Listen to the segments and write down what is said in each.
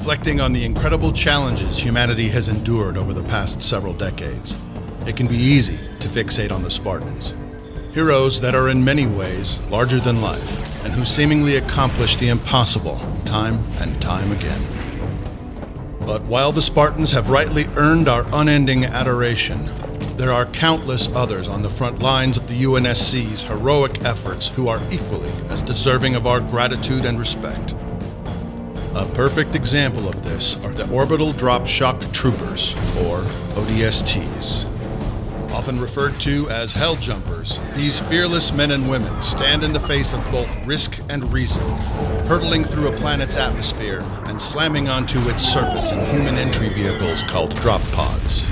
reflecting on the incredible challenges humanity has endured over the past several decades. It can be easy to fixate on the Spartans. Heroes that are in many ways larger than life, and who seemingly accomplish the impossible time and time again. But while the Spartans have rightly earned our unending adoration, there are countless others on the front lines of the UNSC's heroic efforts who are equally as deserving of our gratitude and respect. A perfect example of this are the Orbital Drop Shock Troopers, or ODSTs. Often referred to as Hell Jumpers, these fearless men and women stand in the face of both risk and reason, hurtling through a planet's atmosphere and slamming onto its surface in human entry vehicles called drop pods.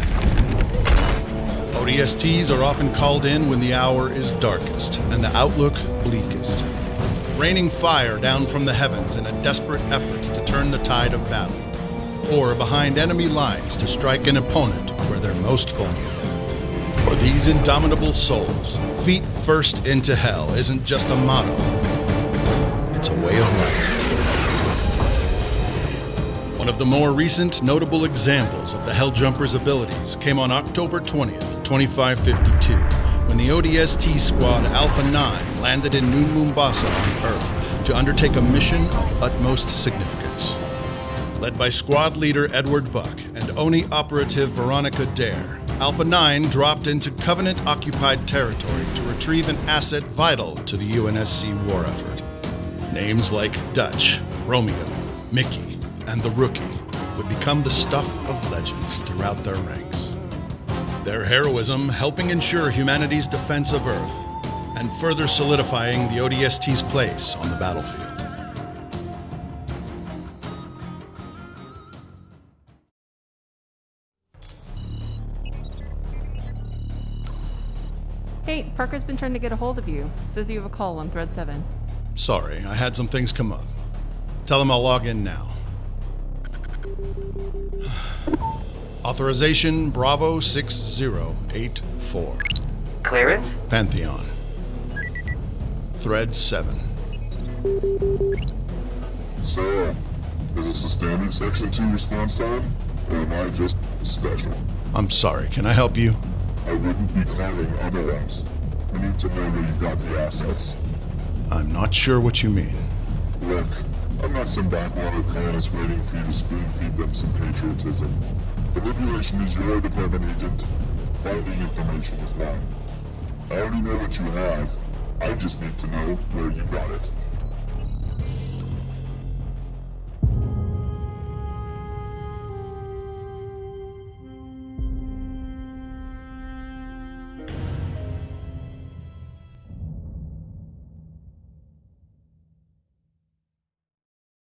ODSTs are often called in when the hour is darkest and the outlook bleakest, raining fire down from the heavens in a desperate effort to turn the tide of battle, or behind enemy lines to strike an opponent where they're most vulnerable. For these indomitable souls, feet first into hell isn't just a motto, it's a way of life. One of the more recent notable examples of the Helljumpers' abilities came on October 20th, 2552, when the ODST squad Alpha 9 landed in New Mombasa on Earth to undertake a mission of utmost significance. Led by squad leader Edward Buck and ONI operative Veronica Dare, Alpha 9 dropped into Covenant occupied territory to retrieve an asset vital to the UNSC war effort. Names like Dutch, Romeo, Mickey, and the Rookie would become the stuff of legends throughout their ranks. Their heroism helping ensure humanity's defense of Earth and further solidifying the ODST's place on the battlefield. Hey, Parker's been trying to get a hold of you. Says you have a call on thread 7. Sorry, I had some things come up. Tell him I'll log in now. Authorization Bravo 6084. Clearance? Pantheon. Thread 7. So, is this a standard Section 2 response time? Or am I just special? I'm sorry, can I help you? I wouldn't be claiming otherwise. I need to know where you got the assets. I'm not sure what you mean. Look, I'm not some backwater colonist waiting for you to spoon feed them some patriotism. Manipulation is your department agent. Finding information is mine. I already know what you have. I just need to know where you got it.